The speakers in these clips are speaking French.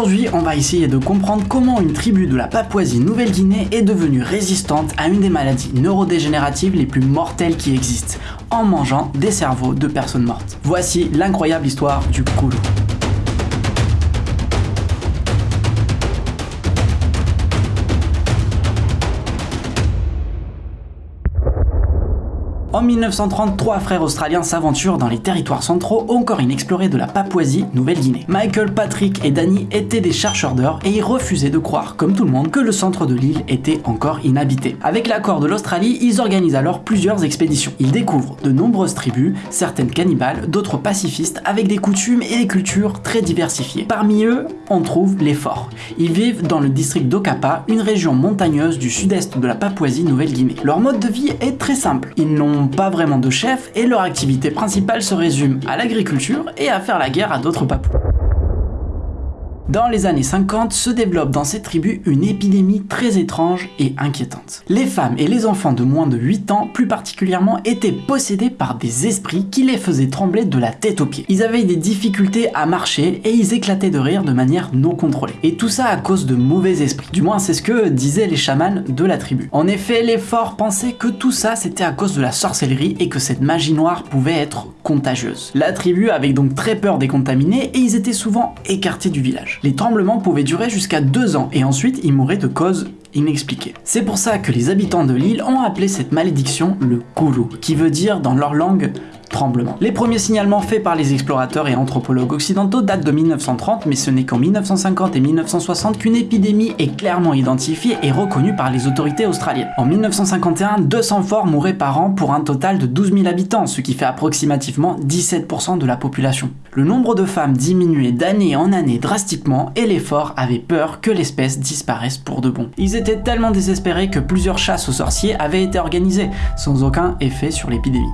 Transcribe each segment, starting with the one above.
Aujourd'hui, on va essayer de comprendre comment une tribu de la Papouasie-Nouvelle-Guinée est devenue résistante à une des maladies neurodégénératives les plus mortelles qui existent, en mangeant des cerveaux de personnes mortes. Voici l'incroyable histoire du Koulou. En 1930, trois frères australiens s'aventurent dans les territoires centraux encore inexplorés de la Papouasie, Nouvelle-Guinée. Michael, Patrick et Danny étaient des chercheurs d'or et ils refusaient de croire, comme tout le monde, que le centre de l'île était encore inhabité. Avec l'accord de l'Australie, ils organisent alors plusieurs expéditions. Ils découvrent de nombreuses tribus, certaines cannibales, d'autres pacifistes, avec des coutumes et des cultures très diversifiées. Parmi eux, on trouve les forts. Ils vivent dans le district d'Okapa, une région montagneuse du sud-est de la Papouasie-Nouvelle-Guinée. Leur mode de vie est très simple. Ils n'ont pas vraiment de chef et leur activité principale se résume à l'agriculture et à faire la guerre à d'autres papous. Dans les années 50 se développe dans cette tribu une épidémie très étrange et inquiétante. Les femmes et les enfants de moins de 8 ans plus particulièrement étaient possédés par des esprits qui les faisaient trembler de la tête aux pieds. Ils avaient des difficultés à marcher et ils éclataient de rire de manière non contrôlée. Et tout ça à cause de mauvais esprits. Du moins c'est ce que disaient les chamans de la tribu. En effet, les forts pensaient que tout ça c'était à cause de la sorcellerie et que cette magie noire pouvait être contagieuse. La tribu avait donc très peur des contaminés et ils étaient souvent écartés du village. Les tremblements pouvaient durer jusqu'à deux ans et ensuite ils mouraient de causes C'est pour ça que les habitants de l'île ont appelé cette malédiction le Koulou, qui veut dire dans leur langue tremblement. Les premiers signalements faits par les explorateurs et anthropologues occidentaux datent de 1930, mais ce n'est qu'en 1950 et 1960 qu'une épidémie est clairement identifiée et reconnue par les autorités australiennes. En 1951, 200 forts mouraient par an pour un total de 12 000 habitants, ce qui fait approximativement 17% de la population. Le nombre de femmes diminuait d'année en année drastiquement et les forts avaient peur que l'espèce disparaisse pour de bon. Étaient tellement désespérés que plusieurs chasses aux sorciers avaient été organisées, sans aucun effet sur l'épidémie.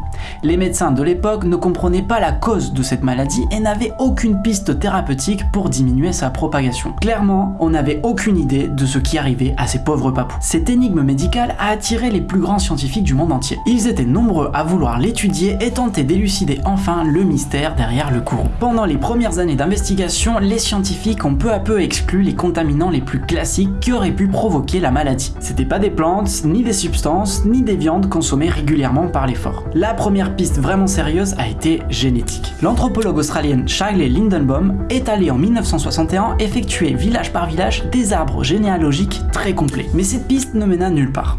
Les médecins de l'époque ne comprenaient pas la cause de cette maladie et n'avaient aucune piste thérapeutique pour diminuer sa propagation. Clairement, on n'avait aucune idée de ce qui arrivait à ces pauvres papous. Cette énigme médicale a attiré les plus grands scientifiques du monde entier. Ils étaient nombreux à vouloir l'étudier et tenter d'élucider enfin le mystère derrière le courroux. Pendant les premières années d'investigation, les scientifiques ont peu à peu exclu les contaminants les plus classiques qui auraient pu provoquer la maladie. C'était pas des plantes, ni des substances, ni des viandes consommées régulièrement par les forts. La première piste vraiment sérieuse a été génétique. L'anthropologue australienne Charlie Lindenbaum est allée en 1961 effectuer village par village des arbres généalogiques très complets. Mais cette piste ne mena nulle part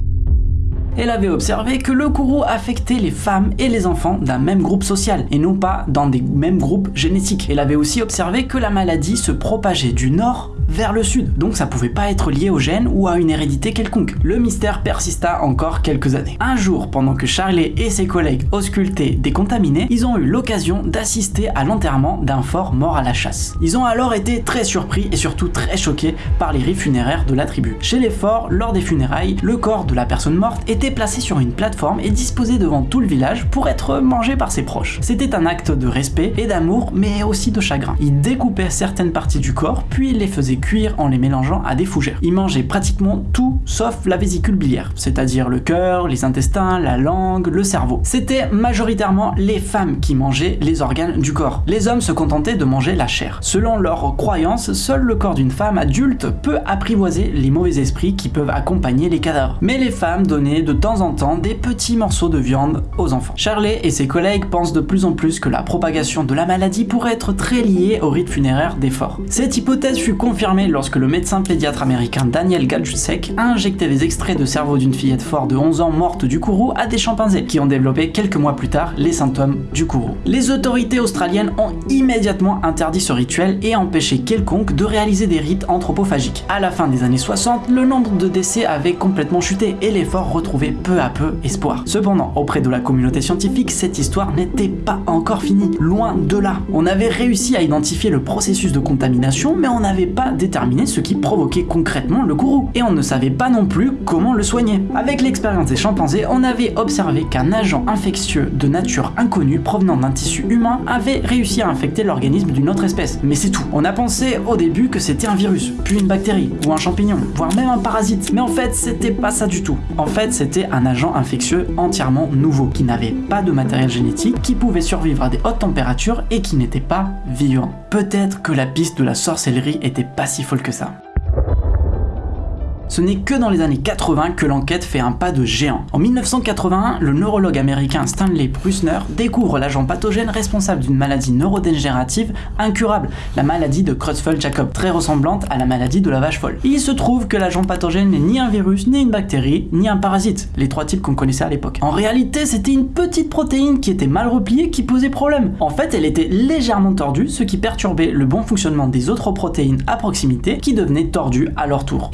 elle avait observé que le kourou affectait les femmes et les enfants d'un même groupe social, et non pas dans des mêmes groupes génétiques. Elle avait aussi observé que la maladie se propageait du nord vers le sud, donc ça pouvait pas être lié au gène ou à une hérédité quelconque. Le mystère persista encore quelques années. Un jour, pendant que Charlie et ses collègues auscultaient des contaminés, ils ont eu l'occasion d'assister à l'enterrement d'un fort mort à la chasse. Ils ont alors été très surpris et surtout très choqués par les rites funéraires de la tribu. Chez les forts, lors des funérailles, le corps de la personne morte était placé sur une plateforme et disposé devant tout le village pour être mangé par ses proches. C'était un acte de respect et d'amour, mais aussi de chagrin. Ils découpaient certaines parties du corps, puis les faisaient cuire en les mélangeant à des fougères. Ils mangeaient pratiquement tout sauf la vésicule biliaire, c'est-à-dire le cœur, les intestins, la langue, le cerveau. C'était majoritairement les femmes qui mangeaient les organes du corps. Les hommes se contentaient de manger la chair. Selon leurs croyances, seul le corps d'une femme adulte peut apprivoiser les mauvais esprits qui peuvent accompagner les cadavres. Mais les femmes donnaient de temps en temps des petits morceaux de viande aux enfants. Charlie et ses collègues pensent de plus en plus que la propagation de la maladie pourrait être très liée au rite funéraire des forts. Cette hypothèse fut confirmée lorsque le médecin pédiatre américain Daniel Galjusek a injecté des extraits de cerveau d'une fillette forte de 11 ans morte du kourou à des chimpanzés qui ont développé quelques mois plus tard les symptômes du kourou. Les autorités australiennes ont immédiatement interdit ce rituel et empêché quelconque de réaliser des rites anthropophagiques. À la fin des années 60, le nombre de décès avait complètement chuté et les forts retrouvaient peu à peu espoir. Cependant, auprès de la communauté scientifique, cette histoire n'était pas encore finie, loin de là. On avait réussi à identifier le processus de contamination, mais on n'avait pas déterminer ce qui provoquait concrètement le kourou, et on ne savait pas non plus comment le soigner. Avec l'expérience des chimpanzés, on avait observé qu'un agent infectieux de nature inconnue provenant d'un tissu humain avait réussi à infecter l'organisme d'une autre espèce. Mais c'est tout. On a pensé au début que c'était un virus, puis une bactérie, ou un champignon, voire même un parasite. Mais en fait, c'était pas ça du tout. En fait, c'était un agent infectieux entièrement nouveau, qui n'avait pas de matériel génétique, qui pouvait survivre à des hautes températures et qui n'était pas vivant. Peut-être que la piste de la sorcellerie était pas si folle que ça. Ce n'est que dans les années 80 que l'enquête fait un pas de géant. En 1981, le neurologue américain Stanley Prusner découvre l'agent pathogène responsable d'une maladie neurodégénérative incurable, la maladie de Creutzfeldt-Jakob, très ressemblante à la maladie de la vache folle. Il se trouve que l'agent pathogène n'est ni un virus, ni une bactérie, ni un parasite, les trois types qu'on connaissait à l'époque. En réalité, c'était une petite protéine qui était mal repliée qui posait problème. En fait, elle était légèrement tordue, ce qui perturbait le bon fonctionnement des autres protéines à proximité qui devenaient tordues à leur tour.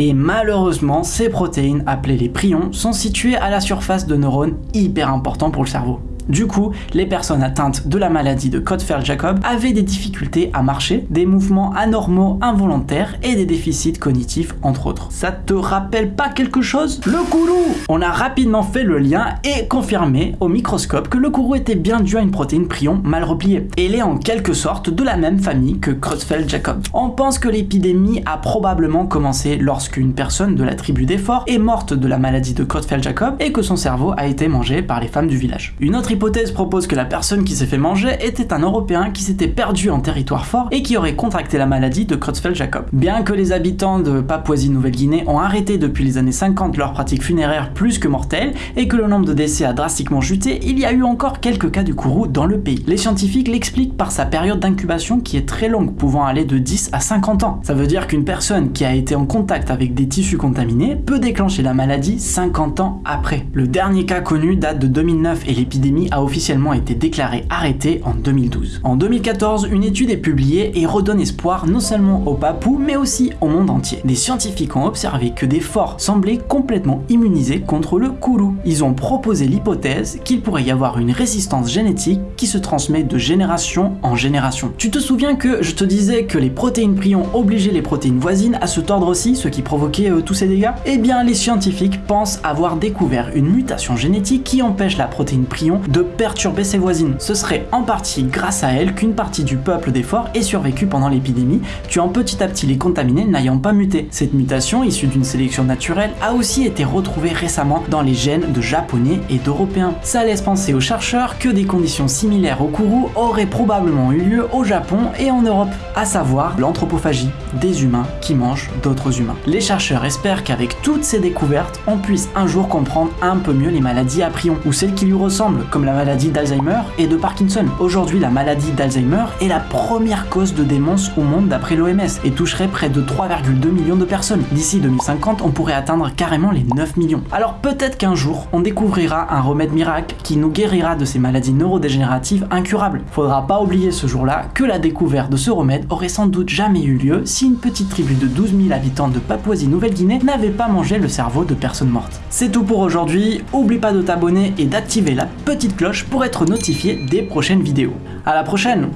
Malheureusement, ces protéines, appelées les prions, sont situées à la surface de neurones hyper importants pour le cerveau. Du coup, les personnes atteintes de la maladie de Creutzfeldt-Jakob avaient des difficultés à marcher, des mouvements anormaux involontaires et des déficits cognitifs entre autres. Ça te rappelle pas quelque chose? Le kourou On a rapidement fait le lien et confirmé au microscope que le kourou était bien dû à une protéine prion mal repliée. Il est en quelque sorte de la même famille que Creutzfeldt-Jakob. On pense que l'épidémie a probablement commencé lorsqu'une personne de la tribu des forts est morte de la maladie de Creutzfeldt-Jakob et que son cerveau a été mangé par les femmes du village. Une autre hypothèse propose que la personne qui s'est fait manger était un Européen qui s'était perdu en territoire fort et qui aurait contracté la maladie de Creutzfeldt-Jakob. Bien que les habitants de Papouasie-Nouvelle-Guinée ont arrêté depuis les années 50 leurs pratiques funéraires plus que mortelles et que le nombre de décès a drastiquement chuté, il y a eu encore quelques cas du kourou dans le pays. Les scientifiques l'expliquent par sa période d'incubation qui est très longue, pouvant aller de 10 à 50 ans. Ça veut dire qu'une personne qui a été en contact avec des tissus contaminés peut déclencher la maladie 50 ans après. Le dernier cas connu date de 2009 et l'épidémie a officiellement été déclaré arrêté en 2012. En 2014, une étude est publiée et redonne espoir non seulement aux Papous, mais aussi au monde entier. Des scientifiques ont observé que des forts semblaient complètement immunisés contre le kourou. Ils ont proposé l'hypothèse qu'il pourrait y avoir une résistance génétique qui se transmet de génération en génération. Tu te souviens que je te disais que les protéines prions obligeaient les protéines voisines à se tordre aussi, ce qui provoquait euh, tous ces dégâts? Eh bien, les scientifiques pensent avoir découvert une mutation génétique qui empêche la protéine prion de perturber ses voisines. Ce serait en partie grâce à elle qu'une partie du peuple des forts ait survécu pendant l'épidémie, tuant petit à petit les contaminés n'ayant pas muté. Cette mutation, issue d'une sélection naturelle, a aussi été retrouvée récemment dans les gènes de japonais et d'européens. Ça laisse penser aux chercheurs que des conditions similaires au kourou auraient probablement eu lieu au Japon et en Europe, à savoir l'anthropophagie, des humains qui mangent d'autres humains. Les chercheurs espèrent qu'avec toutes ces découvertes, on puisse un jour comprendre un peu mieux les maladies à prions, ou celles qui lui ressemblent, comme la maladie d'Alzheimer et de Parkinson. Aujourd'hui, la maladie d'Alzheimer est la première cause de démence au monde d'après l'OMS et toucherait près de 3,2 millions de personnes. D'ici 2050, on pourrait atteindre carrément les 9 millions. Alors peut-être qu'un jour, on découvrira un remède miracle qui nous guérira de ces maladies neurodégénératives incurables. Faudra pas oublier ce jour-là que la découverte de ce remède aurait sans doute jamais eu lieu si une petite tribu de 12 000 habitants de Papouasie-Nouvelle-Guinée n'avait pas mangé le cerveau de personnes mortes. C'est tout pour aujourd'hui, oublie pas de t'abonner et d'activer la cloche pour être notifié des prochaines vidéos. À la prochaine